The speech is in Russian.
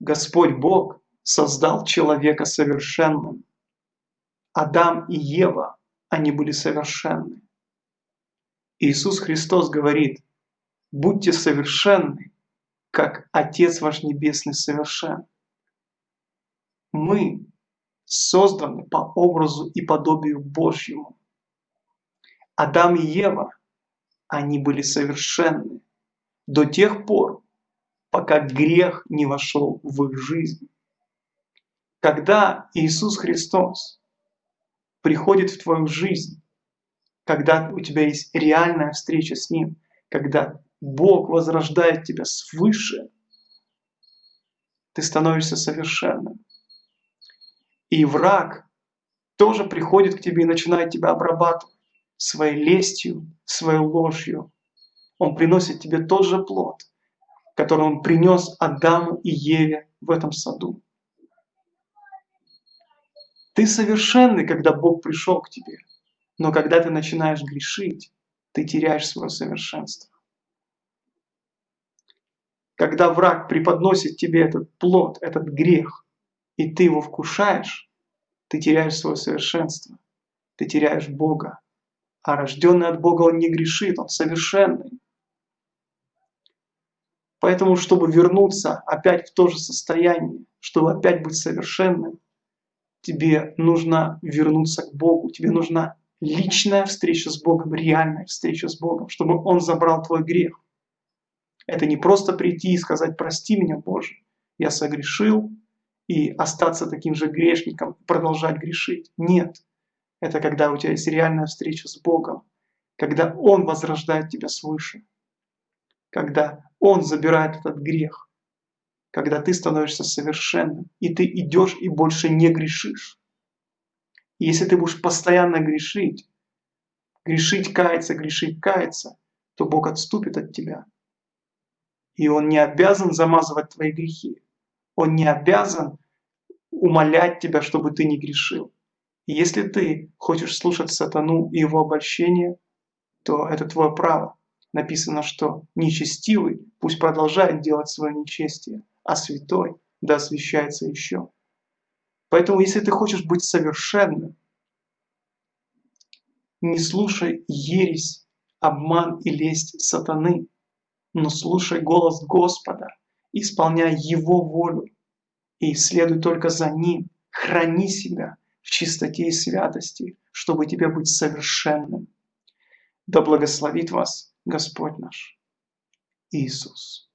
Господь Бог создал человека совершенным. Адам и Ева, они были совершенны. Иисус Христос говорит, будьте совершенны, как Отец ваш Небесный совершен. Мы созданы по образу и подобию Божьему. Адам и Ева, они были совершенны до тех пор, пока грех не вошел в их жизнь. Когда Иисус Христос приходит в твою жизнь, когда у тебя есть реальная встреча с Ним, когда Бог возрождает тебя свыше, ты становишься совершенным. И враг тоже приходит к тебе и начинает тебя обрабатывать своей лестью, своей ложью. Он приносит тебе тот же плод, который он принес Адаму и Еве в этом саду. Ты совершенный, когда Бог пришел к тебе. Но когда ты начинаешь грешить, ты теряешь свое совершенство. Когда враг преподносит тебе этот плод, этот грех, и ты его вкушаешь, ты теряешь свое совершенство, ты теряешь Бога. А рожденный от Бога он не грешит, он совершенный. Поэтому, чтобы вернуться опять в то же состояние, чтобы опять быть совершенным, тебе нужно вернуться к Богу, тебе нужна личная встреча с Богом, реальная встреча с Богом, чтобы Он забрал твой грех. Это не просто прийти и сказать «прости меня, Боже, я согрешил», и остаться таким же грешником, продолжать грешить. Нет. Это когда у тебя есть реальная встреча с Богом, когда Он возрождает тебя свыше, когда Он забирает этот грех, когда ты становишься совершенным, и ты идешь и больше не грешишь. И если ты будешь постоянно грешить, грешить, каяться, грешить, каяться, то Бог отступит от тебя. И Он не обязан замазывать твои грехи. Он не обязан умолять тебя, чтобы ты не грешил. И если ты хочешь слушать сатану и его обольщение, то это твое право. Написано, что нечестивый пусть продолжает делать свое нечестие, а святой да освящается еще. Поэтому, если ты хочешь быть совершенным, не слушай ересь, обман и лесть сатаны, но слушай голос Господа, исполняй Его волю и следуй только за Ним. Храни себя в чистоте и святости, чтобы тебе быть совершенным. Да благословит вас Господь наш Иисус.